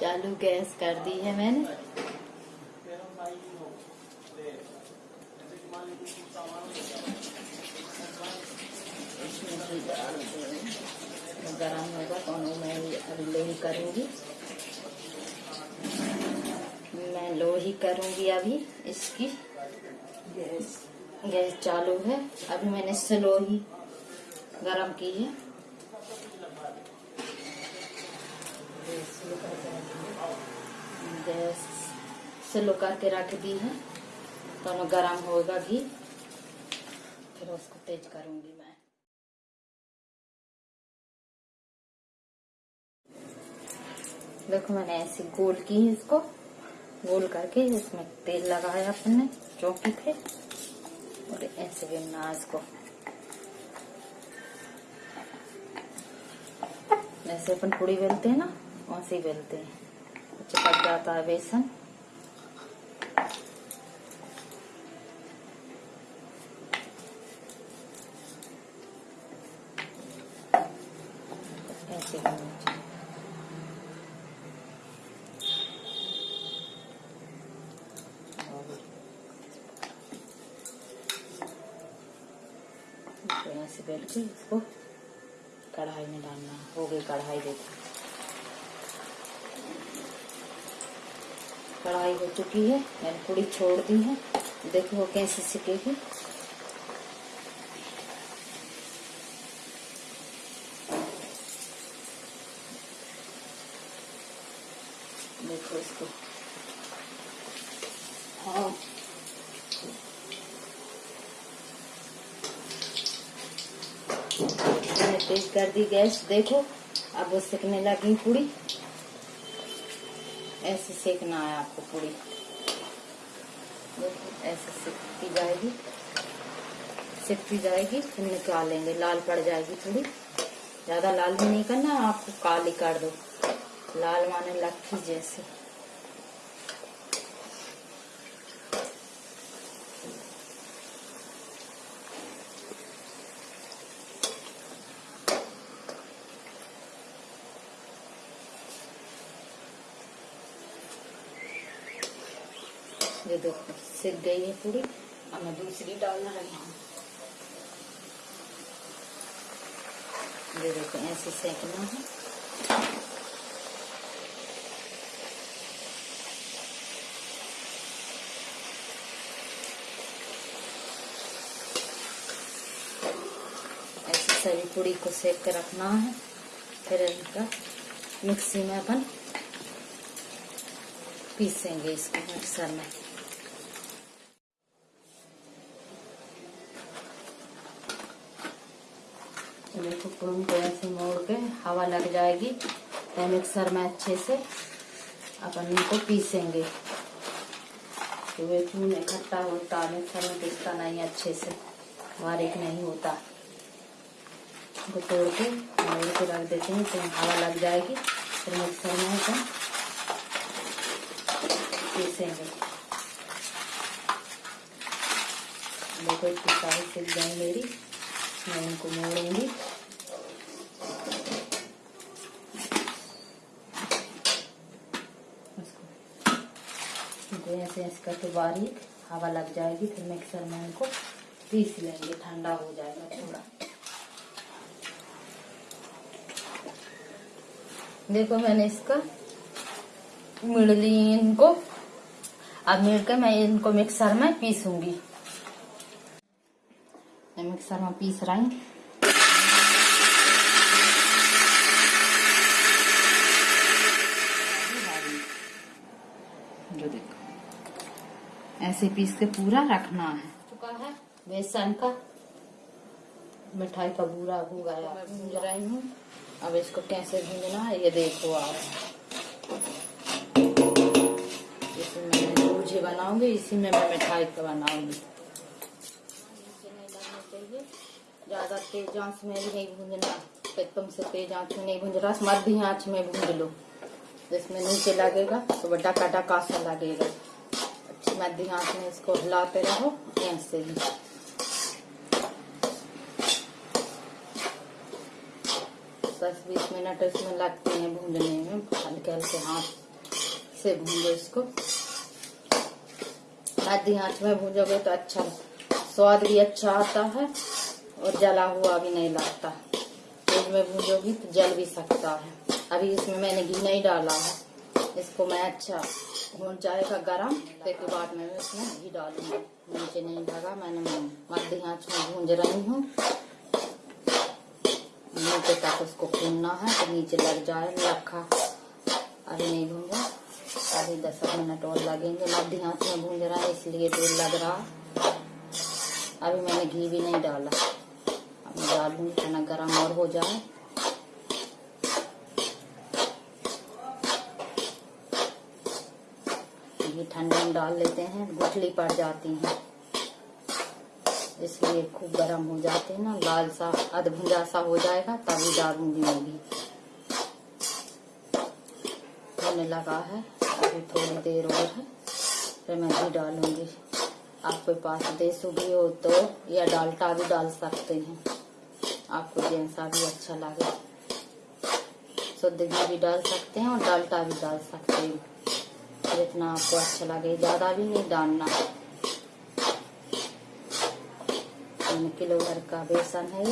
चालू गैस कर दी है मैंने। गरम होगा तो मैं अभी लो ही करूँगी। मैं लोही करूँगी अभी इसकी। गैस। गैस चालू है। अभी मैंने इससे लोही गरम की है। गैस स्लो करके रख दी है। तो गरम होगा घी फिर उसको तेज करूँगी मैं। देखो मैंने ऐसे गोल की है इसको। गोल करके इसमें तेल लगाया अपन ने चौकी थे। और ऐसे बेलना इसको। जैसे अपन पूड़ी बेलते हैं ना, वैसे ही बेलते हैं। चिपक जाता है बेसन। ऐसे ऐसे इसको कढ़ाई में डालना। हो गई कढ़ाई देखो। कढ़ाई हो चुकी है, मैंने पूरी छोड़ दी है। देखो कैसे सिकेगी देखो इसको। हाँ। तेज कर दी गैस, देखो। अब वो सेकने लगी पूरी। ऐसे सेकना है आपको पूरी। ऐसे सेकती जाएगी। सेकती जाएगी, फिर निकालेंगे लाल पड़ जाएगी थोड़ी। ज़्यादा लाल भी नहीं करना, आपको काली कर दो। लाल माने लखी जैसे। देखो सिक गई है पूरी मैं दूसरी डालना रही हूँ ये देखो, ऐसे सेकना है। ऐसे सभी पूरी को सेक के रखना है, फिर इनका मिक्सी में अपन पीसेंगे इसको मिक्सर में। तो देखो पूरी को ऐसे मोड़ के हवा लग जाएगी। तो मिक्सर में अच्छे से अपन इनको पीसेंगे। तो वे खून इकट्ठा होता मिक्सर में पीसता नहीं अच्छे से। बारीक नहीं होता। इनको तोड़ के मोड़ के रख देते हैं तो हवा लग जाएगी। फिर मिक्सर में अपन पीसेंगे। देखो सारी सिल गई मेरी, मैं इनको मोड़ूँगी। इनको ऐसे ऐसे करके बारीक हवा लग जाएगी, फिर मिक्सर में इनको पीस लेंगे, ठंडा हो जाएगा थोड़ा। देखो मैंने इसका मिड़ ली इनको अब मिल के मैं इनको मिक्सर में पीसूँगी। मिक्सर में पीस रही हूँ जो देखो ऐसे पीस के पूरा रखना है। चुका है? बेसन का। मिठाई का बूरा हो गया। भूंज रही हूँ। अब इसको कैसे भूंजना है, ये देखो आप। मीठे बनाऊँगी, इसी में मैं मिठाई का बनाऊँगी। ज़्यादा तेज आँच में भी नहीं भूंजना। एकदम से तेज आँच में नहीं भूंज रहा मध्य आँच में भूंज लो। जिसमें नीचे लगेगा तो बड़ा काटा कासा लगेगा। अच्छी मध्य आँच में इसको हिलाते रहो ऐसे ही दस बीस मिनट इसमें लगते हैं भूंजने में, हल्के हल्के हाथ से भूंजो इसको। आधी आँच में भूंजोगे तो अच्छा स्वाद भी अच्छा आता है और जला हुआ भी नहीं लगता। तेज में भूंजोगी तो जल भी सकता है। अभी इसमें मैंने घी नहीं डाला है, इसको मैं अच्छा भून जाएगा गरम। फिर के बाद मैं इसमें घी डालूँगी। नीचे नहीं लगा, मैंने मध्य आँच में भूंज रही हूँ। नीचे तक उसको भूनना है तो नीचे लग जाए रखा अभी नहीं भूंजा अभी दस मिनट और लगेंगे। मध्य आँच में भूंज रहा है, इसलिए तेल लग रहा। अभी मैंने घी भी नहीं डाला। अब डालूँगी, खाना गर्म और हो जाए घी ठंडे में डाल लेते हैं, गुठली पड़ जाती है। इसलिए खूब गर्म हो जाते हैं ना, लाल सा अध भुंजा सा हो जाएगा तभी डालूँगी मैं भी। होने लगा है, अभी थोड़ी देर और है, फिर मैं घी डालूँगी। आपके पास देसू घी हो तो या डालटा भी डाल सकते हैं। आपको जैसा भी अच्छा लगे। शुद्ध घी भी डाल सकते हैं और डालटा भी डाल सकते हैं। जितना आपको अच्छा लगे, ज़्यादा भी नहीं डालना। तीन किलो भर का बेसन है।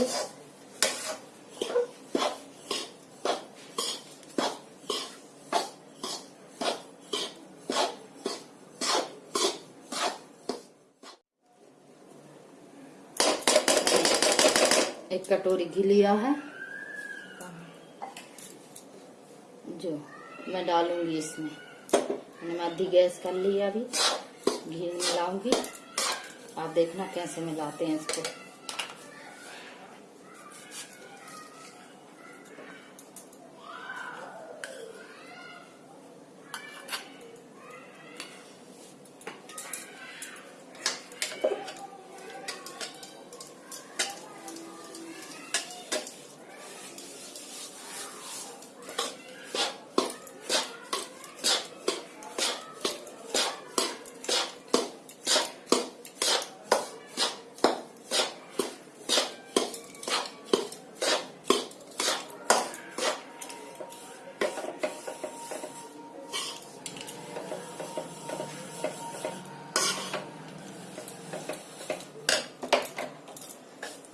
एक कटोरी घी लिया है। जो मैं डालूँगी इसमें। मैंने गैस कर ली अभी। घी मिलाऊँगी। आप देखना कैसे मिलाते हैं इसको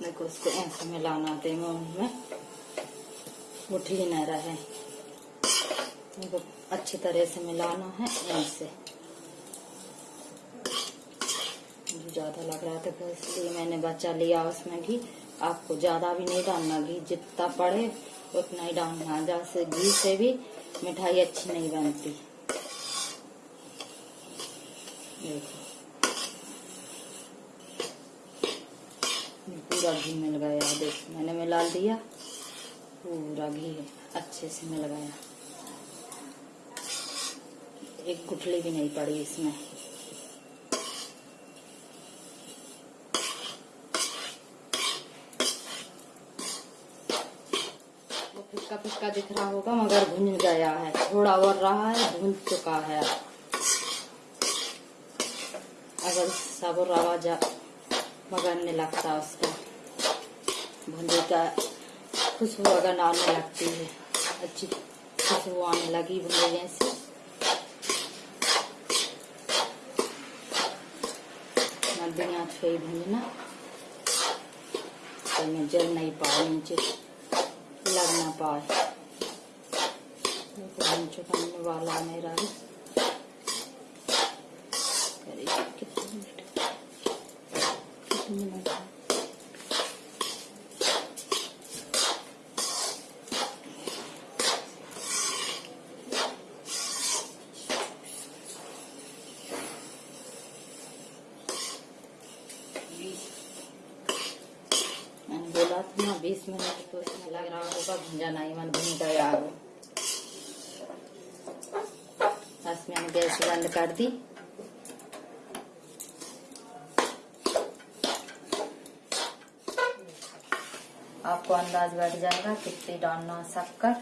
देखो मिलाना दे में मुठली न रहे देखो अच्छी तरह से मिलाना है ऐसे ज़्यादा लग रहा था तो इसलिए मैंने बचा लिया उसमें घी। आपको ज़्यादा भी नहीं डालना घी, जितना पड़े उतना ही डालना। जैसे घी से भी मिठाई अच्छी नहीं बनती। देखो। पूरा घी मिल गया देख, मैंने मिला दिया। पूरा घी अच्छे से मिल गया एक गुठली भी नहीं पड़ी इसमें। फिक्का फिक्का दिख रहा होगा, मगर भुन गया है। थोड़ा और रहा है, भुन चुका है। अगर सब रवा जा मगरने लगता उसका। भुंजे का खुशबू अगर आने लगती है? अच्छी खुशबू आने लगी भुंजे से मध्यम आँच भूंजना तो में जल नहीं पाए नीचे, लग ना पाए। चुका वाला मेरा भी? जनाई मन भूमि गए आग। बस मैंने गैस बंद कर दी। आपको अंदाज बैठ जाएगा कितनी डालना शक्कर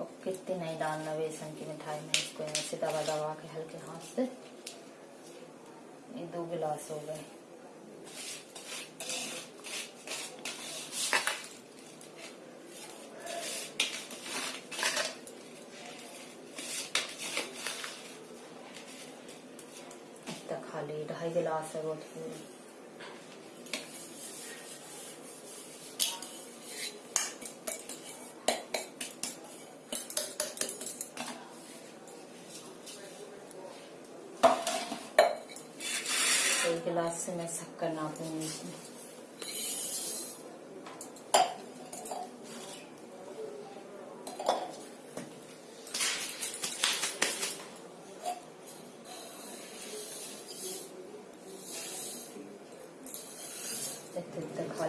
और कितनी नहीं डालना बेसन की मिठाई में इसको ऐसे दबा दबा के हल्के हाथ से। ये दो गिलास हो गए। खाली ढाई गिलास है बहुत पूरी एक गिलास से मैं शक्कर नापूँगी इसमें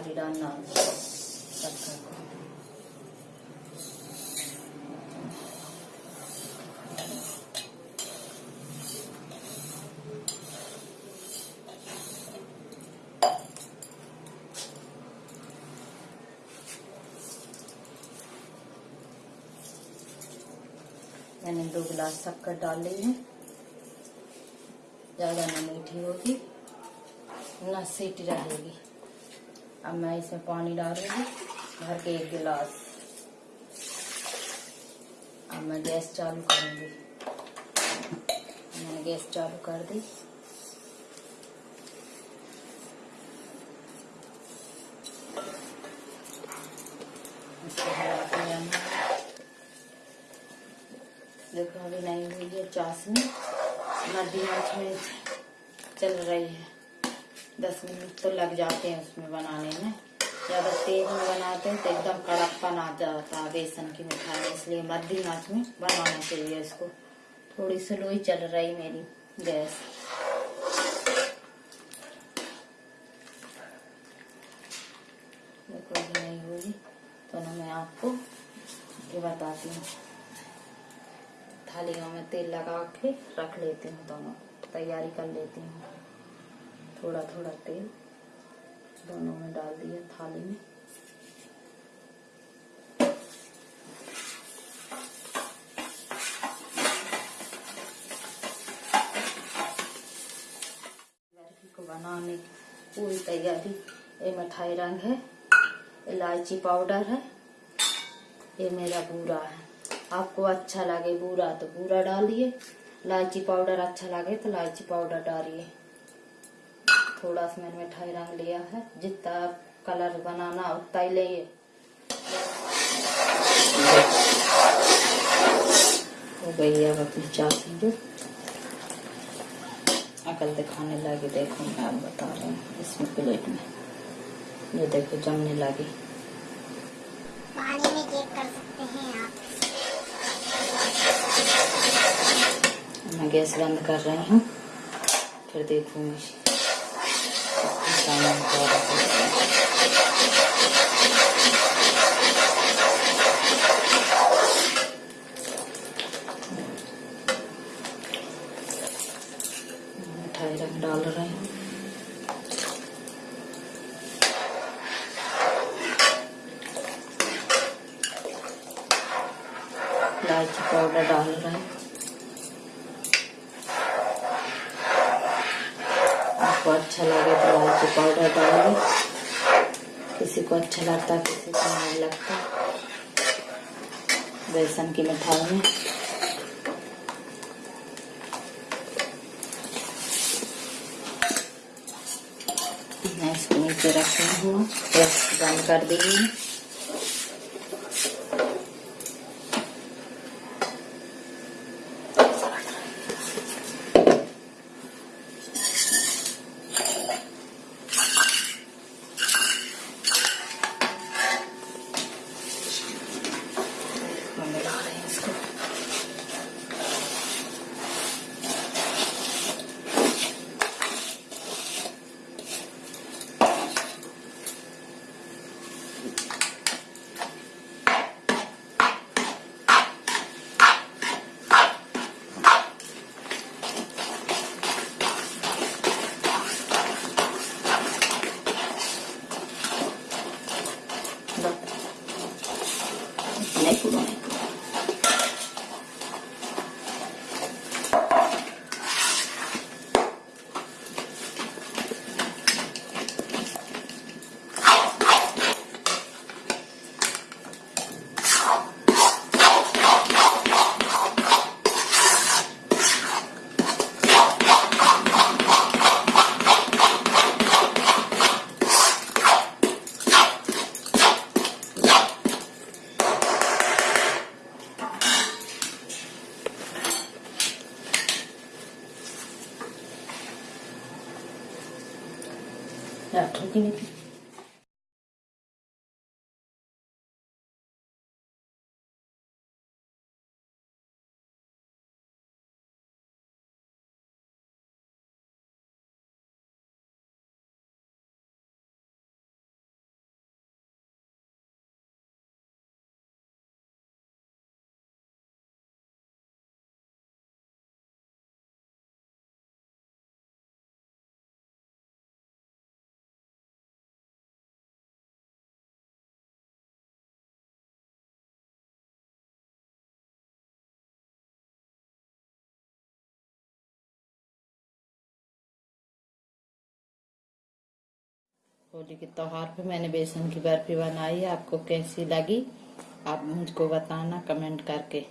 खाली डालना मैंने दो गिलास शक्कर डाल ली है। ज़्यादा ना मीठी होगी, ना सीटी रहेगी। अब मैं इसमें पानी डालूँगी, भर के एक गिलास। अब मैं गैस चालू करूँगी। मैंने गैस चालू कर दी। देखो, अभी नहीं हुई है चाशनी। आँच में चल रही है। दस मिनट तो लग जाते हैं उसमें बनाने में। ज़्यादा तेज में बनाते हैं तो एकदम कड़कपन आ जाता है बेसन की मिठाई, इसलिए मध्यम आँच में बनाना चाहिए इसको। थोड़ी स्लो ही चल रही मेरी गैस। नहीं होगी तो ना मैं आपको ये बताती हूँ। थालियों में तेल लगा के रख लेती हूँ दोनों, तैयारी कर लेती हूँ। थोड़ा थोड़ा तेल दोनों में डाल दिया थाली में। को बनाने की पूरी तैयारी। ये मिठाई रंग है, इलायची पाउडर है, ये मेरा बूरा है। आपको अच्छा लगे बूरा तो बूरा डालिए। इलायची पाउडर अच्छा लगे तो इलायची पाउडर डालिए। थोड़ा सा मैंने मिठाई रंग लिया है। जितना कलर बनाना उतना ही लिए हो गई अब अपनी चाशनी अकल दिखाने लगी। देखो मैं आप बता रही हूँ इसमें प्लेट में। ये देखो जमने लगी। पानी में चेक कर सकते हैं आप। मैं गैस बंद कर रही हूँ। फिर देखूँगी। है। मिठाई रंग डाल रही हूँ इलायची पाउडर डाल रहे हैं आपको अच्छा लगे तो इलायची पाउडर डालेंगे। किसी को अच्छा लगता, किसी को नहीं लगता। बेसन की मिठाई में। मैं इसको नीचे रखती हूँ बंद कर दी डॉक्टर की नहीं होली के त्योहार पे मैंने बेसन की बर्फ़ी बनाई है। आपको कैसी लगी? आप मुझको बताना कमेंट करके।